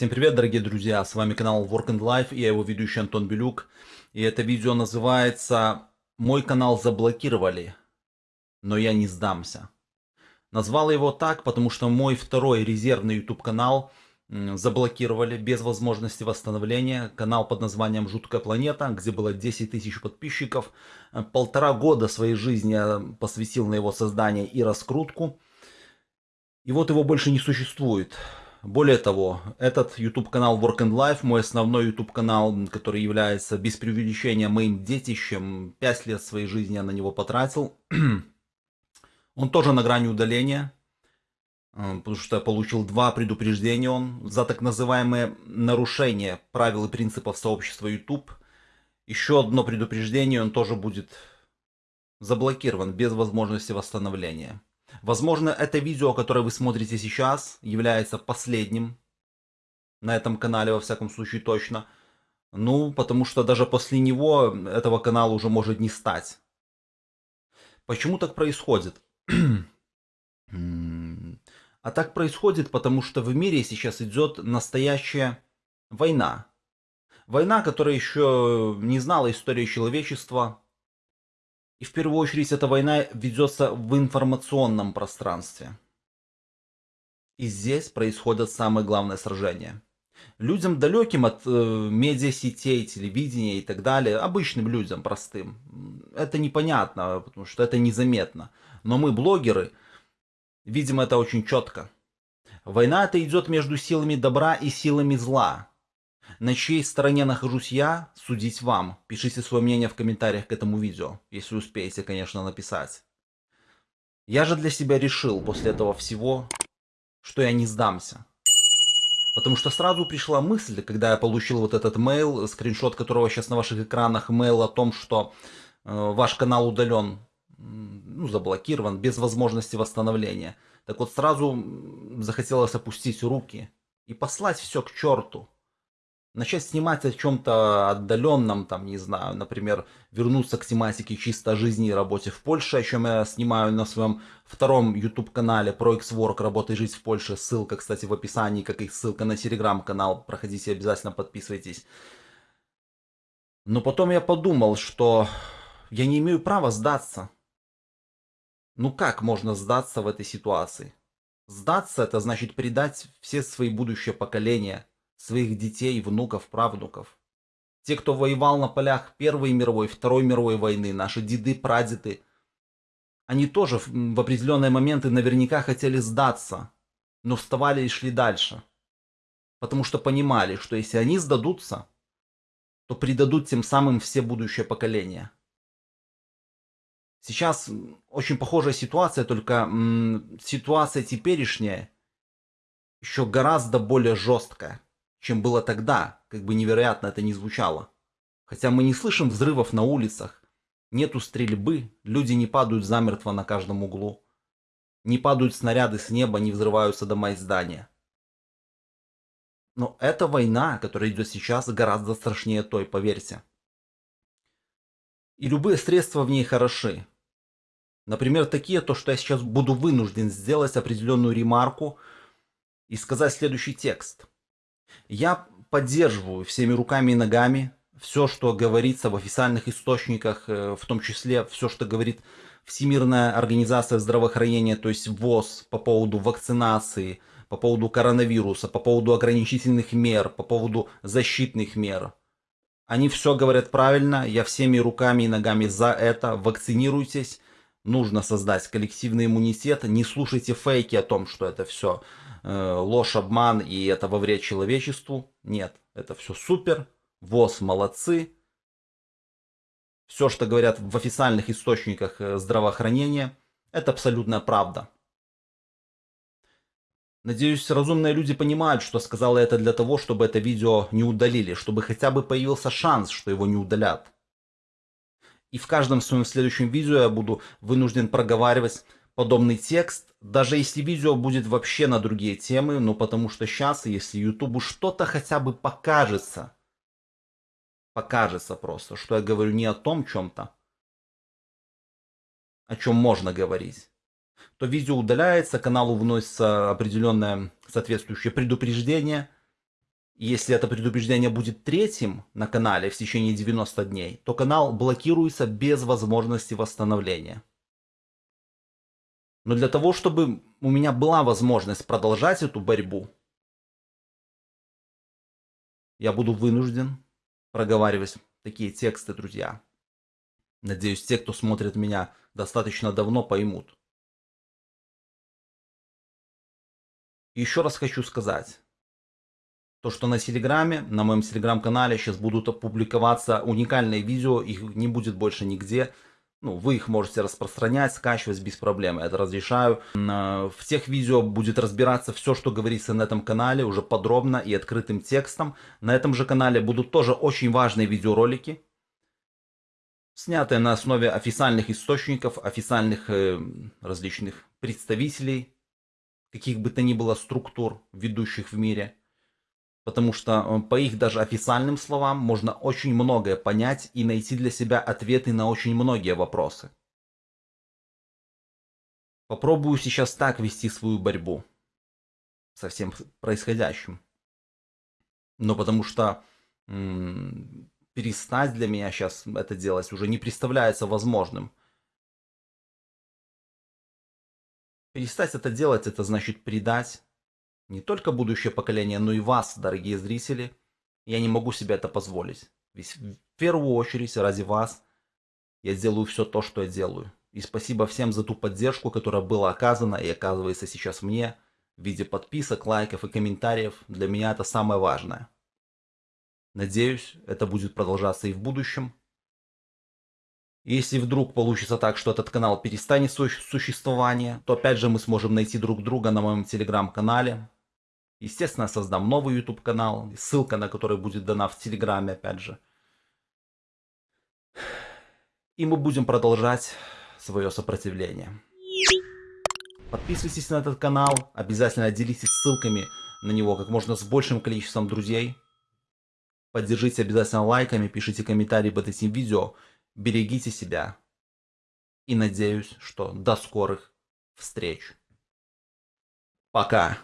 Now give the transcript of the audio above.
Всем привет, дорогие друзья, с вами канал Work and Life, и я его ведущий Антон Белюк. И это видео называется «Мой канал заблокировали, но я не сдамся». Назвал его так, потому что мой второй резервный YouTube канал заблокировали без возможности восстановления. Канал под названием «Жуткая планета», где было 10 тысяч подписчиков. Полтора года своей жизни я посвятил на его создание и раскрутку. И вот его больше не существует. Более того, этот YouTube канал Work and Life, мой основной YouTube канал, который является без преувеличения моим детищем, 5 лет своей жизни я на него потратил, он тоже на грани удаления, э, потому что я получил два предупреждения он за так называемое нарушение правил и принципов сообщества YouTube. Еще одно предупреждение, он тоже будет заблокирован без возможности восстановления. Возможно, это видео, которое вы смотрите сейчас, является последним на этом канале, во всяком случае, точно. Ну, потому что даже после него этого канала уже может не стать. Почему так происходит? а так происходит, потому что в мире сейчас идет настоящая война. Война, которая еще не знала истории человечества, и в первую очередь эта война ведется в информационном пространстве. И здесь происходят самые главные сражения. Людям далеким от э, медиасетей, телевидения и так далее, обычным людям простым, это непонятно, потому что это незаметно. Но мы, блогеры, видим это очень четко. Война это идет между силами добра и силами зла. На чьей стороне нахожусь я, судить вам. Пишите свое мнение в комментариях к этому видео, если успеете, конечно, написать. Я же для себя решил после этого всего, что я не сдамся. Потому что сразу пришла мысль, когда я получил вот этот мейл, скриншот которого сейчас на ваших экранах, мейл о том, что э, ваш канал удален, ну, заблокирован, без возможности восстановления. Так вот сразу захотелось опустить руки и послать все к черту начать снимать о чем-то отдаленном, там, не знаю, например, вернуться к тематике чисто жизни и работе в Польше, о чем я снимаю на своем втором YouTube-канале про X-Work «Работа и жизнь в Польше». Ссылка, кстати, в описании, как и ссылка на Telegram-канал. Проходите, обязательно подписывайтесь. Но потом я подумал, что я не имею права сдаться. Ну как можно сдаться в этой ситуации? Сдаться это значит предать все свои будущие поколения – своих детей, внуков, правнуков. Те, кто воевал на полях Первой мировой, Второй мировой войны, наши деды, прадеды, они тоже в определенные моменты наверняка хотели сдаться, но вставали и шли дальше. Потому что понимали, что если они сдадутся, то предадут тем самым все будущее поколения. Сейчас очень похожая ситуация, только ситуация теперешняя еще гораздо более жесткая чем было тогда, как бы невероятно это ни звучало. Хотя мы не слышим взрывов на улицах, нету стрельбы, люди не падают замертво на каждом углу. Не падают снаряды с неба, не взрываются дома и здания. Но эта война, которая идет сейчас, гораздо страшнее той, поверьте. И любые средства в ней хороши. Например, такие, то, что я сейчас буду вынужден сделать определенную ремарку и сказать следующий текст. Я поддерживаю всеми руками и ногами все, что говорится в официальных источниках, э, в том числе все, что говорит Всемирная организация здравоохранения, то есть ВОЗ по поводу вакцинации, по поводу коронавируса, по поводу ограничительных мер, по поводу защитных мер. Они все говорят правильно, я всеми руками и ногами за это, вакцинируйтесь, нужно создать коллективный иммунитет, не слушайте фейки о том, что это все Э, ложь, обман и это во вред человечеству. Нет, это все супер. ВОЗ молодцы. Все, что говорят в официальных источниках э, здравоохранения, это абсолютная правда. Надеюсь, разумные люди понимают, что сказала это для того, чтобы это видео не удалили, чтобы хотя бы появился шанс, что его не удалят. И в каждом своем следующем видео я буду вынужден проговаривать подобный текст, даже если видео будет вообще на другие темы, ну потому что сейчас, если Ютубу что-то хотя бы покажется, покажется просто, что я говорю не о том чем-то, о чем можно говорить, то видео удаляется, каналу вносится определенное соответствующее предупреждение, Если это предупреждение будет третьим на канале в течение 90 дней, то канал блокируется без возможности восстановления. Но для того, чтобы у меня была возможность продолжать эту борьбу, я буду вынужден проговаривать такие тексты, друзья. Надеюсь, те, кто смотрит меня достаточно давно, поймут. еще раз хочу сказать, то, что на Телеграме, на моем Телеграм-канале сейчас будут опубликоваться уникальные видео, их не будет больше нигде. Ну, вы их можете распространять, скачивать без проблем, это разрешаю. В тех видео будет разбираться все, что говорится на этом канале, уже подробно и открытым текстом. На этом же канале будут тоже очень важные видеоролики, снятые на основе официальных источников, официальных э, различных представителей, каких бы то ни было структур, ведущих в мире – потому что э, по их даже официальным словам можно очень многое понять и найти для себя ответы на очень многие вопросы. Попробую сейчас так вести свою борьбу со всем происходящим. Но потому что перестать для меня сейчас это делать уже не представляется возможным. Перестать это делать, это значит предать не только будущее поколение, но и вас, дорогие зрители. Я не могу себе это позволить. Ведь в первую очередь ради вас я сделаю все то, что я делаю. И спасибо всем за ту поддержку, которая была оказана и оказывается сейчас мне в виде подписок, лайков и комментариев. Для меня это самое важное. Надеюсь, это будет продолжаться и в будущем. Если вдруг получится так, что этот канал перестанет существование, то опять же мы сможем найти друг друга на моем телеграм-канале, Естественно, создам новый YouTube канал, ссылка на который будет дана в Телеграме, опять же. И мы будем продолжать свое сопротивление. Подписывайтесь на этот канал, обязательно делитесь ссылками на него как можно с большим количеством друзей. Поддержите обязательно лайками, пишите комментарии под этим видео. Берегите себя. И надеюсь, что до скорых встреч. Пока.